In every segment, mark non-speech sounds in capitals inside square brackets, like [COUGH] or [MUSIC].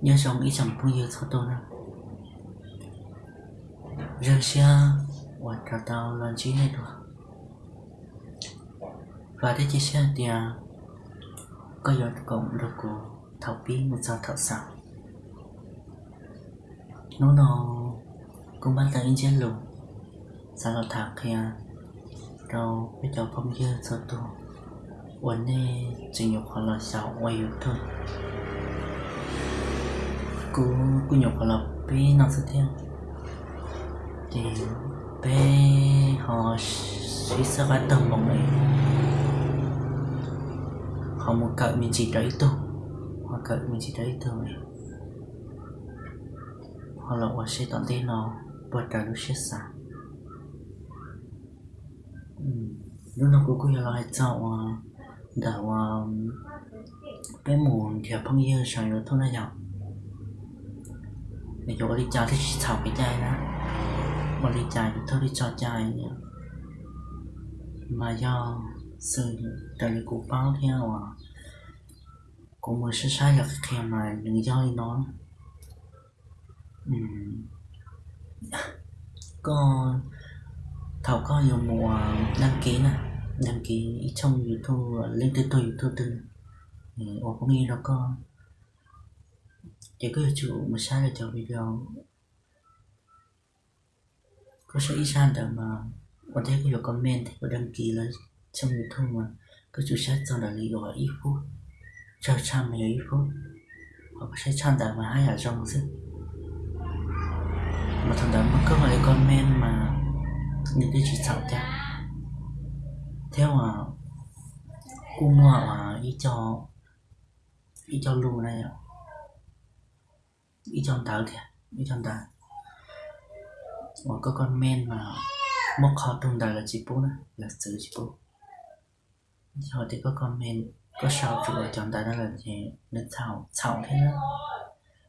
nhớ sống ý chẳng bao nhiêu cho tôi nữa giờ xe và cả tàu lần chí này được và thế chia sẻ thì à, có giọt cộng được của thảo bí một giờ thảo sao nó nó cũng bắt đầu in trên lùng sao nó thạc kia đâu bây giờ phong dơ cho tôi 我呢只有可能小我有痛，故故有可能被那次听，对被和谁是个等梦嘞？họ một cậu mình chỉ đẩy tôi họ cậu mình chỉ đẩy tôi họ là họ sẽ tận tên nó và trả lúc sẽ xa lúc nào cũng có là hãy chào dawa pe mon kia pang ye sang yo thona ya ne yo ri cha thi chao pe jai na ma ri cha yo thori cha jai ya mà ya sự tại vì cũng báo theo à cũng mới sẽ sai giật theo mà đừng chơi nó có, thầu có nhiều mùa đăng ký nè đăng ký trong youtube, lên tên tôi youtube từ ồ có nghe nó có. Chỉ có chủ mà sai là cho video. Có sẽ ít sai được mà có thể có comment thì có đăng ký là trong youtube mà. Có chủ sát trong đó lý gọi ít phút. Cho trăm mấy ít phút. Hoặc sẽ chọn được mà hai ở trong chứ. Mà thằng đó mà cứ phải comment mà, những cái chỉ sợ theo theo mà cô mua mà đi cho đi cho luôn này đi cho tao kìa, đi cho tao một có con men mà một khó tung đời là chị bố nè là sự chị bố. Rồi thì có con men, có sao chủ ở trong tao đó là gì nó chảo chảo thế đó.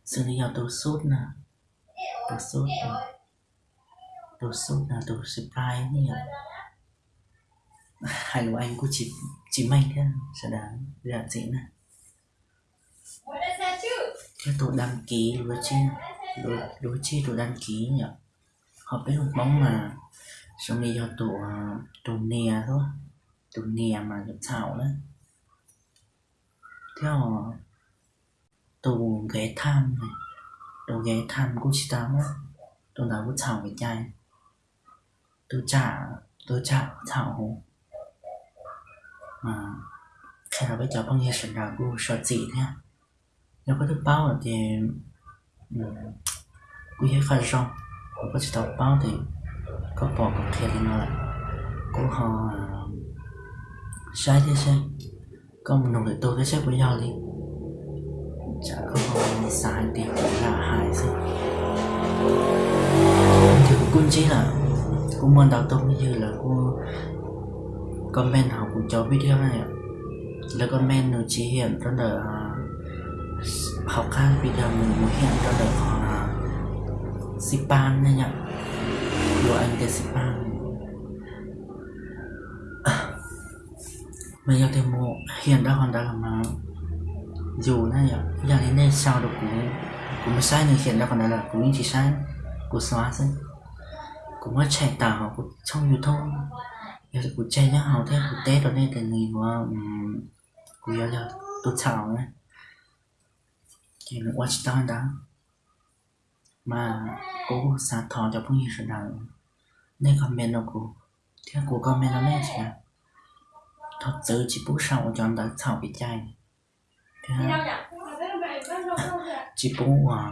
Sự lý do tôi sốt nè tôi sốt nè tôi sốt nè tôi surprise nè hay là anh của chị chị may thế sẽ đáng dạng gì nè cái tổ đăng ký đối chi đối, đối chi tổ đăng ký nhỉ? Họ biết một bóng mà xong đi cho tổ tổ nè thôi. Tổ nè mà được thảo đấy. Theo tổ ghé tham này. Tổ ghé tham cũng chỉ tao á. Tổ nào cũng thảo với trai tổ trả tổ trả thảo hồ mà khi nào bây giờ bao nhiêu sự nào cũng sợ gì thế nếu có thức báo thì ừ, quý hết khai rong và có chỉ đọc báo thì có bỏ một kia thì nó lại của họ, sai thế sai có một nồng để tôi cái xét với nhau đi. Chả có họ sai thì cũng là hại gì thì cũng chỉ là cũng muốn đào tông như là cô comment học cũng cho video này ạ. Là comment nó chỉ hiện rất là học khác video mình muốn hiện ra được họ là Sipan nha nhỉ. Của anh tên Sipan. Mình giao thêm một hiện ra hoàn là mà. Dù này nhỉ giờ đến đây sao được cũng cũng mới sai nhưng hiện ra còn là cũng chỉ sai của xóa thôi. Cũng mới chạy tạo của trong youtube giờ thì cũng chạy nhá. Hào thế của tết đó nên thì người mà của giờ là tôi chào này thì nó watch down đó mà cô sát thọ cho phong nhiêu sự nào. Nên comment nó cô. Theo comment nó nên chứ thật sự chỉ bố sau cho anh đã thảo bị chai chỉ bố à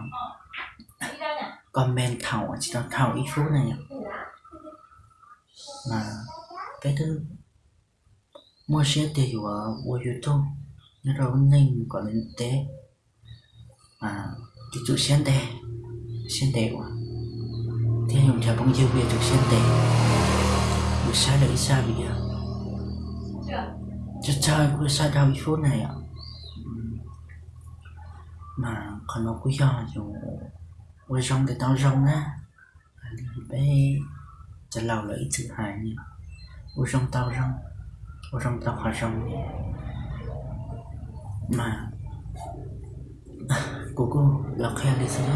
comment thảo chỉ tao thảo ít phút này mà better mua xe thì hiểu mua youtube. Nó đâu nên có lên tế. Mà thì chủ xe tè xe tè quá thế nhưng chả bóng dư về chủ xe tè buổi xa đợi xa bây giờ? Chắc chơi buổi xa đau ít phút này ạ. Ừ. Mà còn nó cứ do dù quay rong thì tao rong á. Bé chả lâu lợi thứ hai nhỉ? 我上刀上，我上刀还上面，妈，姑姑要开的是了，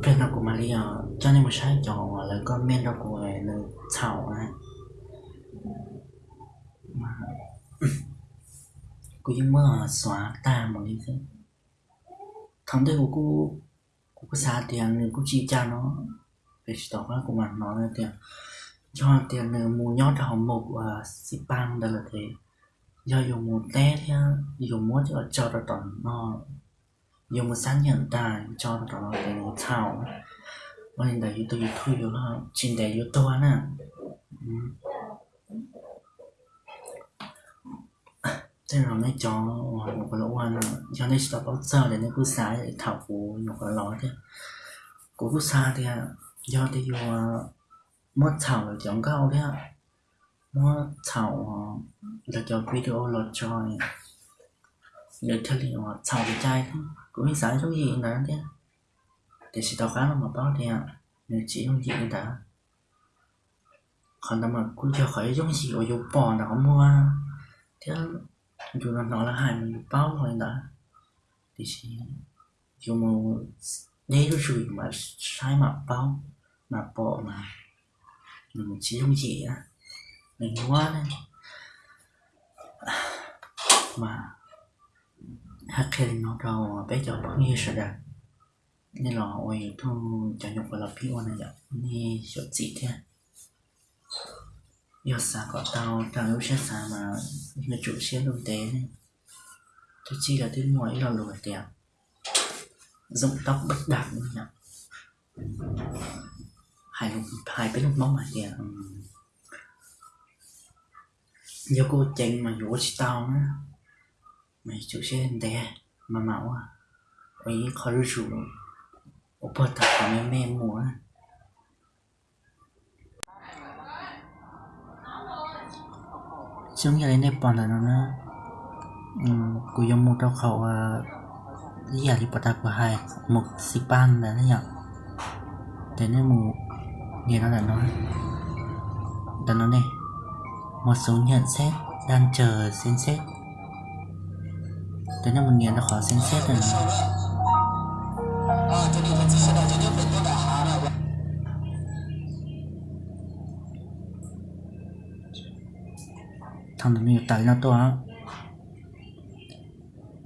边那姑妈里啊，叫你们晒脚啊，那个面那姑哎，那草啊，妈，姑一摸耍大毛里去，堂弟姑姑，姑姑啥点，姑只叫侬。Mà cô nhưng mà xóa về chỉ tỏ của mình nó là tiền, cho tiền là mù nhót họ một và xịt băng đó là thế. Do dùng một té thì dùng một cho cho nó tỏ nó, dùng một sáng nhận tài cho nó tỏ nó để nó thảo. Và hiện tại youtube thui rồi tố yếu là chính để youtube nè ừ. thế là mấy chó một cái lỗ ăn cho nên stop bao giờ để nó cứ sáng để thảo phù một cái lỗ thế? Cố cứ xa thì à do thì dù mất thảo là chọn cao ờ, thế mất thảo là chọn video là cho để theo liệu thảo thì ờ, trai cũng như giải số gì nữa thế thì sẽ tao khá là một bao thì nếu chỉ không gì đã còn mà cũng chưa khỏi giống gì ở dùng bò nó mua. Thế dù là nó là hai mình bao rồi đã thì sẽ dùng một đây là sự mà sai mặt bao mà bộ mà mình chỉ không gì á, mình quá này mà hát khi nó đâu bé cho bao nhiêu sợ đạt nên là ôi thu cho nhục là phi quan này ni sợ gì thế. Giờ xa có tao tao lúc sẽ xa mà là chủ xe luôn tế này tôi chỉ là tiếng mỗi là lùi đẹp dụng tóc bất đạt nữa nhỉ hai hai cái lúc nóng này kìa do cô chanh mà vô tao á. Mày chú xe đè, mà máu à ấy khó lưu chủ ô bật thật của mẹ mẹ mùa á. Chúng giờ đến đây bọn là nó nó ừ, cô dùng một trong khẩu à lý giải lý bật thật của hai, một xịp ban là nó nhở thế nên một nghe nó là nói. Đó nó này. Một số nhận xét đang chờ xem xét. Thế nên mình nghe nó khó xem xét rồi thằng mình tại nó to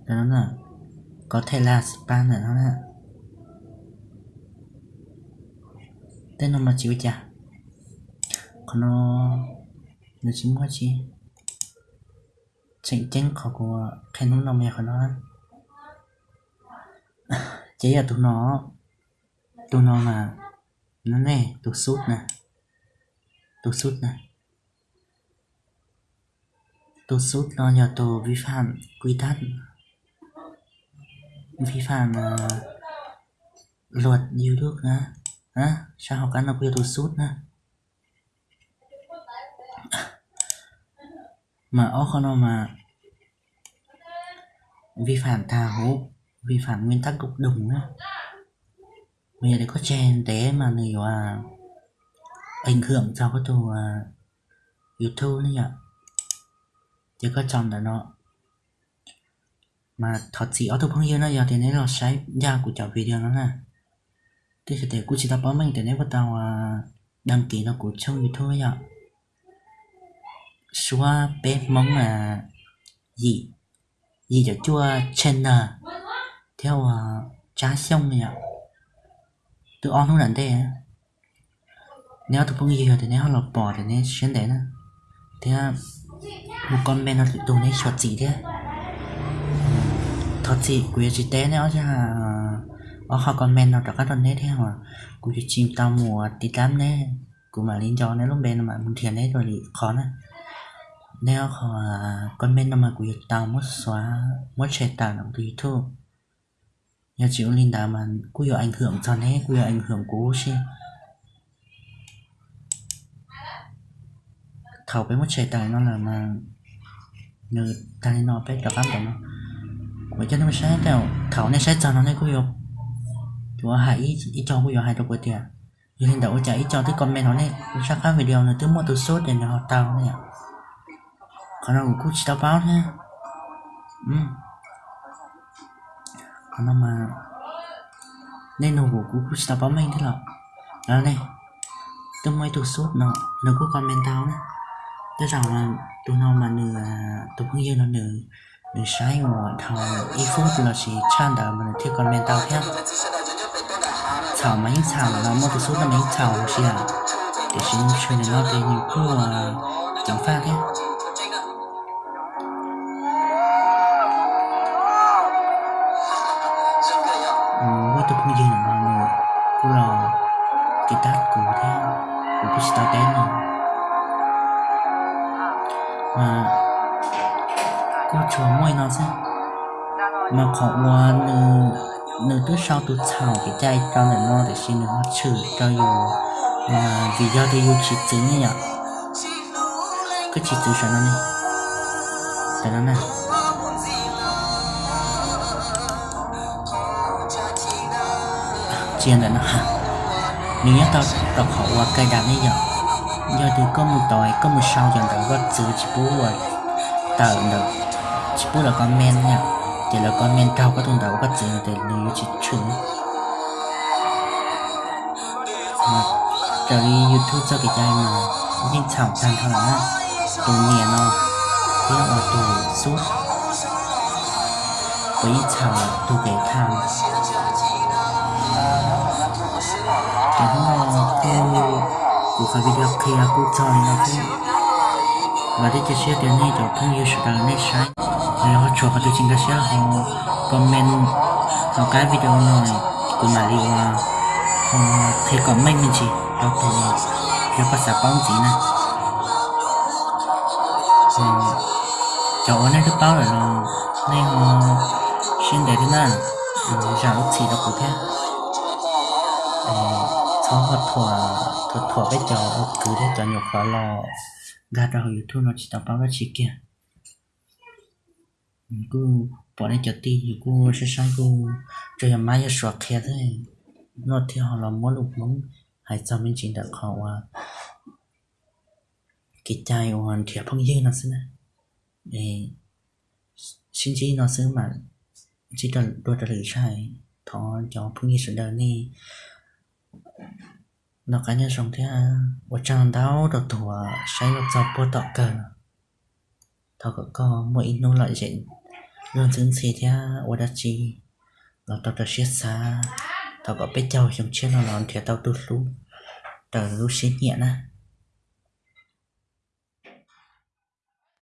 đó là có thể là spam ở nó nè. Tên nó mà chịu chả còn nó nó chỉ mua chi chạy chân khó của cái nó nó mẹ của nó [LAUGHS] chỉ là tụi nó tụi nó mà nó nè tụi sút nè. Tụi sút nè. Tụi sút nó nhờ tụi vi phạm quy tắc. Vi phạm uh, luật YouTube nước hả? Sao học ăn học quy tụi sút nè mà ô không nó mà vi phạm thà hố vi phạm nguyên tắc cộng đồng á bây giờ để có chen té mà người à ảnh hưởng cho cái tù à, youtube nữa nhỉ? Chứ có chọn là nó mà thật sự ở tôi không hiểu nó giờ thì nó sai ra của cháu video nó nè thì sẽ để cũng chỉ tao báo mình để nếu bắt đầu à, đăng ký nó của châu như thôi ạ. Xóa bé mong là gì? Gì cho chua channel? Theo uh, trá xong này ạ. Tự on không đánh thế nếu tôi không hiểu thì nếu họ lọc bỏ thì nên xuyên đấy nè thế à, một con bé nó tụ nên short gì thế? Thật gì? Quý chị té nếu chứ ở họ con men nó các tuần hết thế cũng chỉ chim tao mùa tí tám nè. Cũng mà lên cho nếu lúc bên mà muốn thiền đấy rồi thì khó nè nếu họ à, con men nó mà quý tao mất xóa, mất chạy tao nó tùy thôi. Nhà chịu linh đá mà cũng có ảnh hưởng cho nè, cũng có ảnh hưởng của chứ thầu với một trẻ tài nó là mà người ta nó biết gặp lắm nó. Vậy cho nó sẽ theo thầu này sẽ cho nó này cũng có chúa hãy ít cho cũng hai trong có tiền như hiện đầu chạy cho tới comment nó này. Sẽ khác video là thứ một từ số để nó tao này còn nó cũng chỉ tao báo nha ừ. Còn nó mà nên nó cũng cũng chỉ tao báo mình thế là đó này tôi mới tôi sốt nó nó có comment tao nữa. Tôi rằng là tụi nó mà nửa, tụi không yêu nó nửa nửa sai ngồi thằng y phút là chỉ chan đó mà nó thiếu comment tao theo chào mấy chào là một tụi suốt là mấy chào chỉ là để xin chuyện này nó để nhiều khu mà chẳng pha thế với tôi cũng như là mà một cô là cái tát của theo của cái style tên này mà cô chúa môi nó sao? Mà họ qua nữ nữ thứ sau tôi chào cái chai cho nên nó để xin nó trừ cho dù. Mà vì do thì dù chỉ chữ như nhở? Cái chỉ chữ sao nó đi. Tại nó này chiên là nó hả? Nếu nhớ tao tao họ qua cây đàn ấy giờ giờ thì có một tỏi có một sau dần tao có chữ chỉ bố rồi. Tờ được chỉ biết là con men nha. Chỉ là con men cao các thông tao có chuyện để lưu chỉ chuẩn mà trở đi youtube cho cái trai mà nhưng chảo tan thôi á. Tù nhẹ nó. Thế là tù suốt. Với chảo tù cái tham cái đó theo của cái video kia cũng cho nên nó cô và để chia sẻ đến nay cho kênh youtube sự đời này sai rồi họ cho họ tự chính cái xe ờ, comment vào cái video này của mà đi ờ, ờ, thì họ thấy comment mình chỉ đó thì cho các sản phẩm gì nè chỗ này được bao rồi nó. Nên họ xin để thế nào giả lúc chỉ đó cụ thế cho họ thua thua thua với cho cứ để cho nhục vào lò. Gạt ra youtube nó chỉ tao báo ra chỉ kia. Cứ bỏ lên cho ti thì cô sẽ sai cô cho em mai cho sọt kia thôi nó theo họ làm món lục món hay cho mình chỉ được họ à cái trai hoàn thiệt phong dư nó xí nè để xin chỉ nó xứ mà chỉ là đôi trở lại sai thọ cho phong dư sự đời này nó cá nhân sống thế à và chẳng đau được thua sai được cho bố tọ cờ thọ có có mỗi ít nô lại dễ ngon chứng xì thế và chi nó tao tao xiết xa. Tao có biết châu trong chiếc nó làm thì tao tu lú tao lú xí nhẹ nè